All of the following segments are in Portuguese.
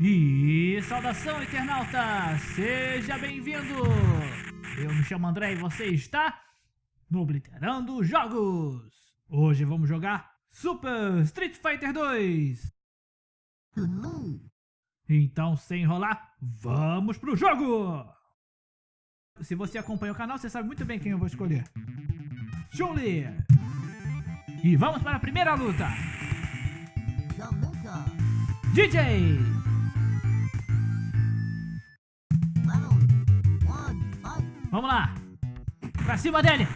E saudação, internauta! Seja bem-vindo! Eu me chamo André e você está no Obliterando Jogos! Hoje vamos jogar Super Street Fighter 2! Então, sem enrolar, vamos pro jogo! Se você acompanha o canal, você sabe muito bem quem eu vou escolher. Chun-Li! E vamos para a primeira luta! DJ! Vamos lá! Pra cima dele!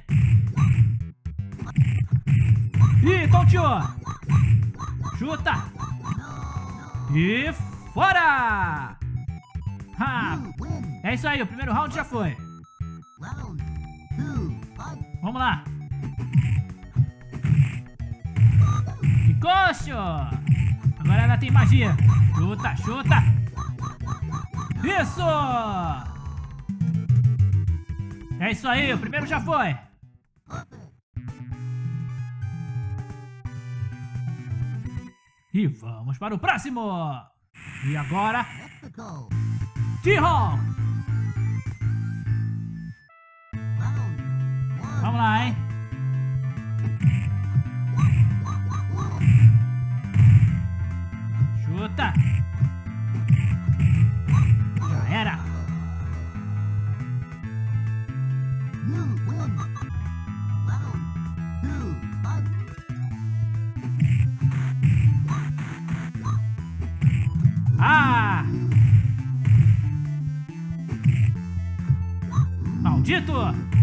Ih, tonteou! Chuta! E fora! Ha! É isso aí, o primeiro round já foi. Vamos lá. Que coxo! Agora ela tem magia. Chuta, chuta. Isso! É isso aí, o primeiro já foi. E vamos para o próximo. E agora... T-Hawk! Vamos lá, hein? Chuta! Já era! Ah! Maldito!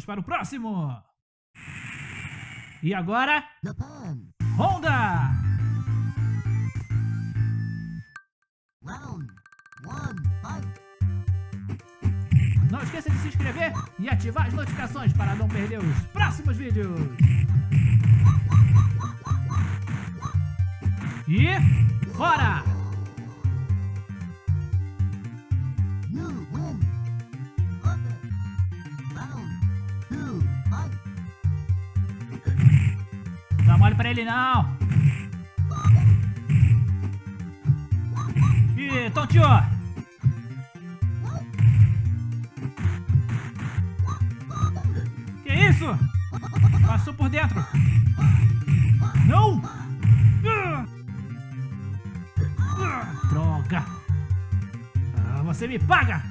Vamos para o próximo! E agora... Honda! Não esqueça de se inscrever e ativar as notificações para não perder os próximos vídeos. E fora! Não dá mole pra ele não! Ih, tonteou! Que isso? Passou por dentro! Não! Droga! Ah, você me paga!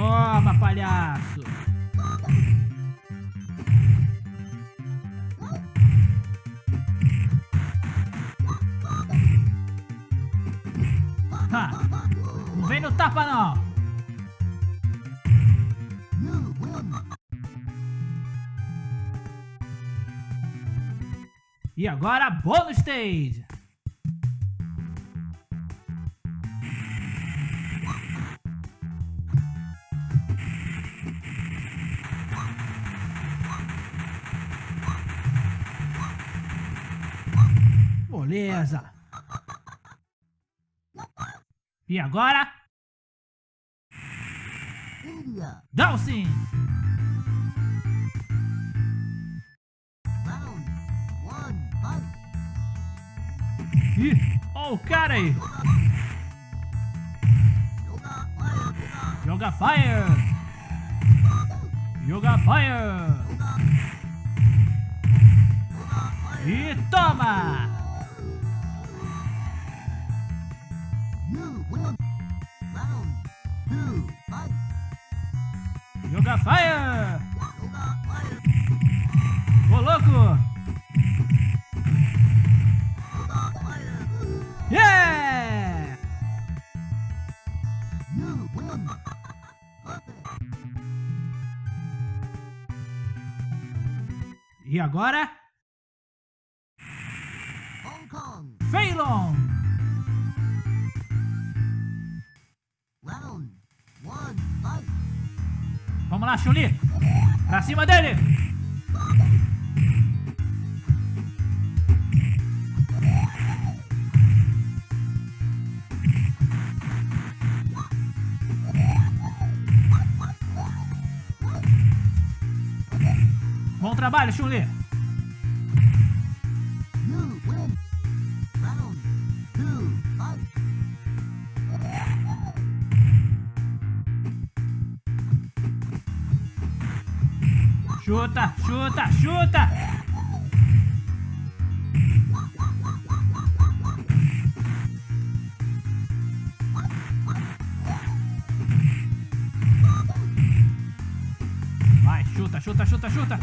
Toma, palhaço! Ha! Não vem no tapa, não! E agora, bônus stage! Beleza! E agora? Dawson! Ih, ó o cara aí! Joga fire! Joga fire! E toma! Joga fire! Ô louco! Yeah! E agora? Phelan! Vamos lá, Chun-Li. Pra cima dele. Bom trabalho, Chun-Li. Chuta, chuta, chuta! Vai, chuta, chuta, chuta, chuta!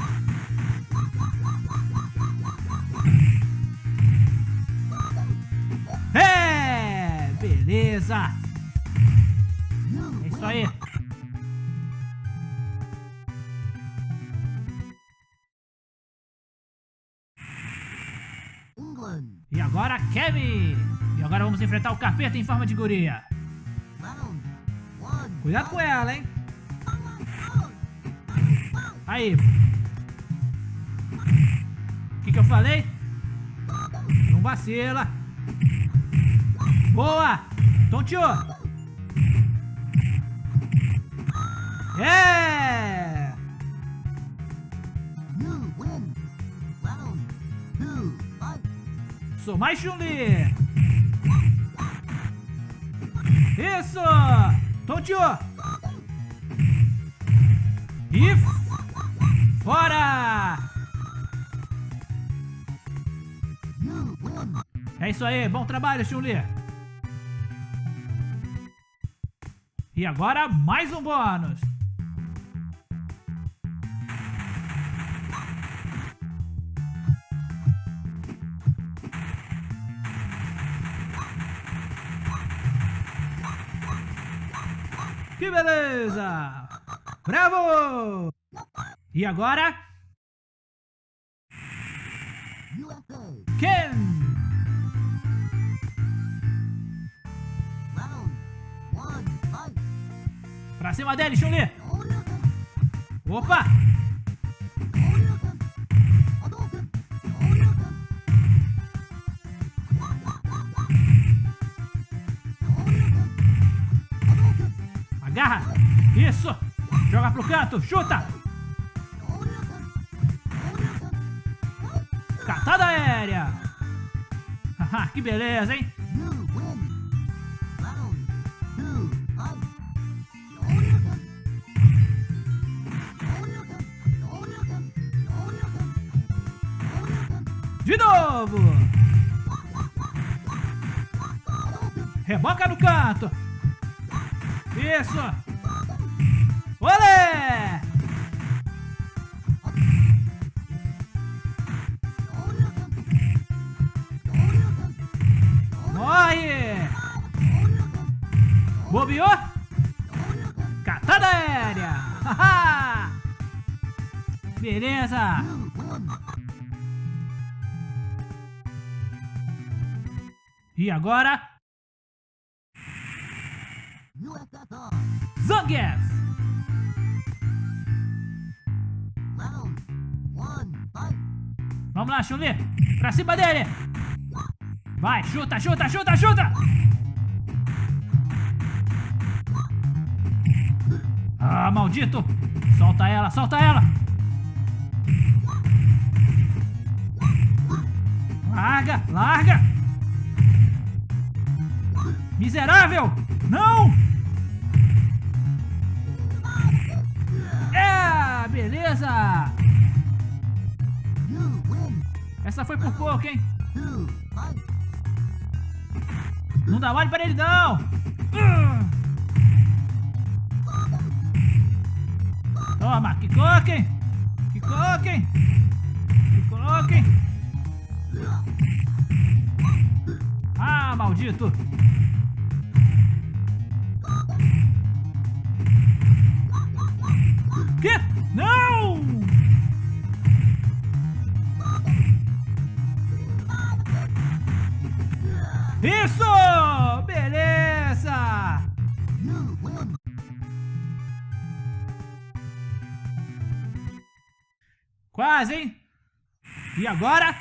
Vamos enfrentar o capeta em forma de guria. Cuidado com ela, hein? Aí. O que, que eu falei? Não vacila. Boa! Tonteou! É! Sou mais Chun-Li! Isso! Tonteou! E fora! É isso aí, bom trabalho, Chun-Li! E agora mais um bônus! Que beleza! Bravo! E agora? Ken! Pra cima dele, Chun-Li! Opa! Agarra! Isso! Joga pro canto, chuta! Catada aérea! Que beleza, hein? De novo! Reboca no canto! Isso! Olé! Morre! Bobeou? Catada aérea! Beleza! E agora? Zangief! Vamos lá, Chun-Li! Pra cima dele! Vai, chuta, chuta, chuta, chuta! Ah, maldito! Solta ela, solta ela! Larga, larga! Miserável! Não! É, beleza! Essa foi por pouco, hein? Não dá mole pra ele, não! Toma, que coquem! Que coquem! Que coquem! Ah, maldito! Que? Não! Isso! Beleza! Quase, hein? E agora?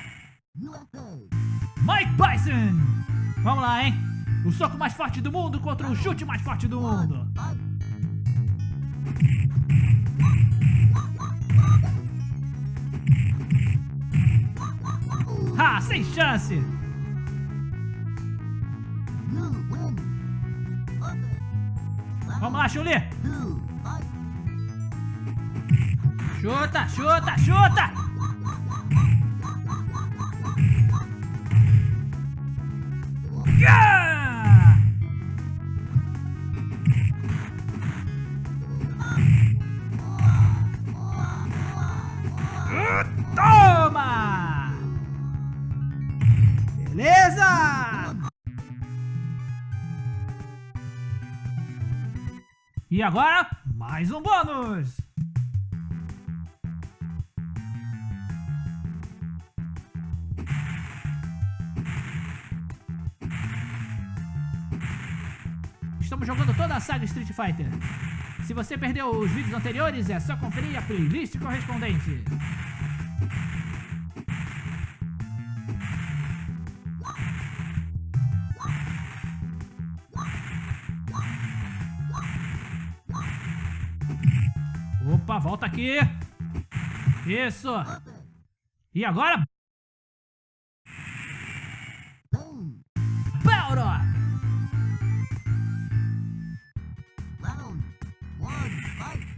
Mike Tyson! Vamos lá, hein? O soco mais forte do mundo contra o chute mais forte do mundo. Ah, sem chance! Vamos lá, Chuli! Chuta, chuta, chuta! E agora, mais um bônus! Estamos jogando toda a saga Street Fighter. Se você perdeu os vídeos anteriores, é só conferir a playlist correspondente. Volta aqui. Isso. E agora? Power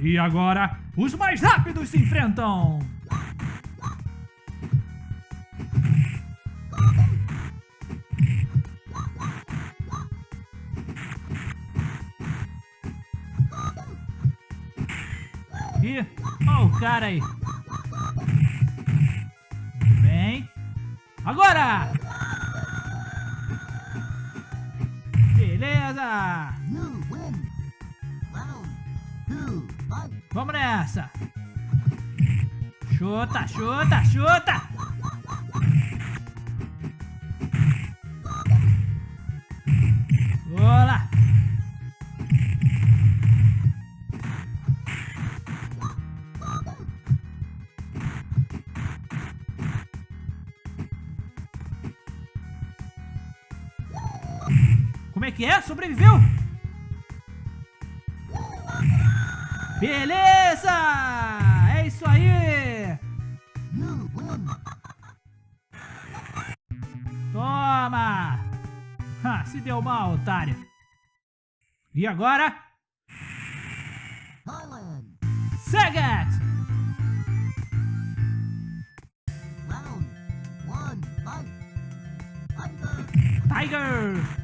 E agora, os mais rápidos se enfrentam! Cara aí! Vem! Agora! Beleza! Vamos nessa! Chuta, chuta, chuta! É? Sobreviveu? Beleza! É isso aí! Toma! Ha, se deu mal, otário. E agora? Sagat! Tiger!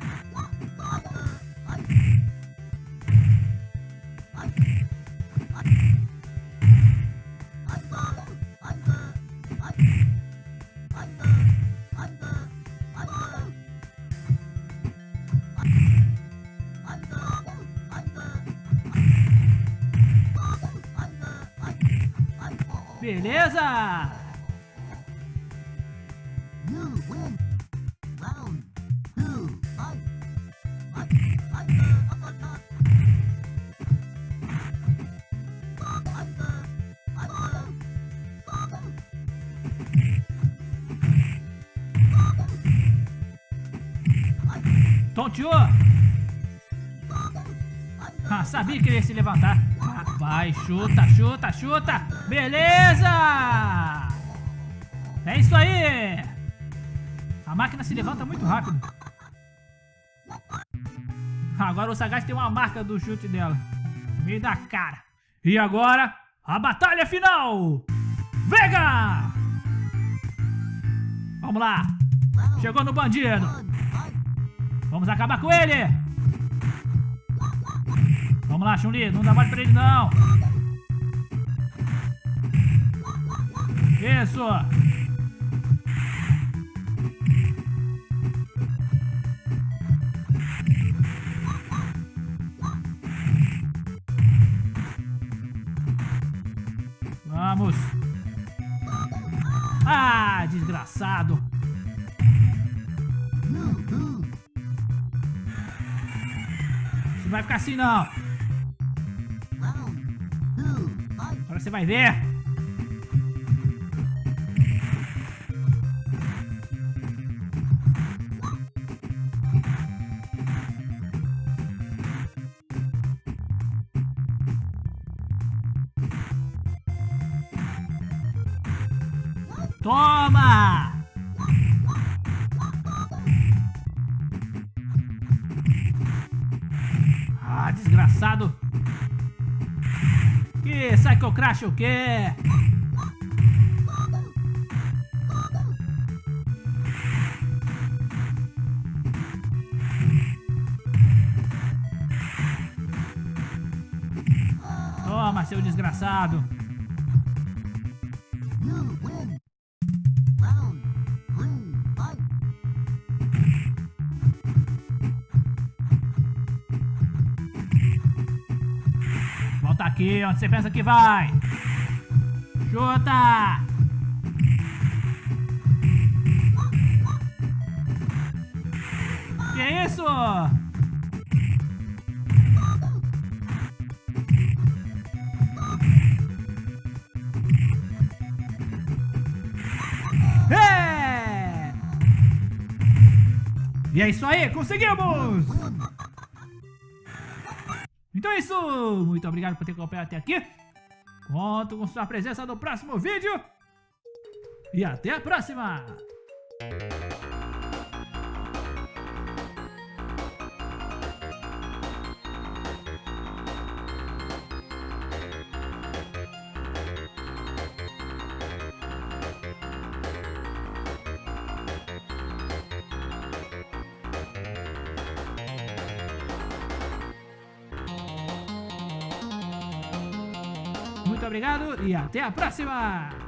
Beleza! Tonteou! Ah, sabia que ele ia se levantar. Vai, chuta, chuta, chuta. Beleza! É isso aí! A máquina se levanta muito rápido. Agora o Sagaz tem uma marca do chute dela. No meio da cara. E agora, a batalha final! Vega! Vamos lá! Chegou no bandido! Vamos acabar com ele! Vamos lá, Chun-Li. Não dá mais pra ele, não. Isso. Vamos. Ah, desgraçado. Não vai ficar assim, não. você vai ver. Toma! Ah, desgraçado! Que Psycho Crash o quê? Toma, seu desgraçado! Aqui, onde você pensa que vai? Chuta! Que isso? É! E é isso aí, conseguimos! Então é isso, muito obrigado por ter acompanhado até aqui. Conto com sua presença no próximo vídeo. E até a próxima! Obrigado e até a próxima!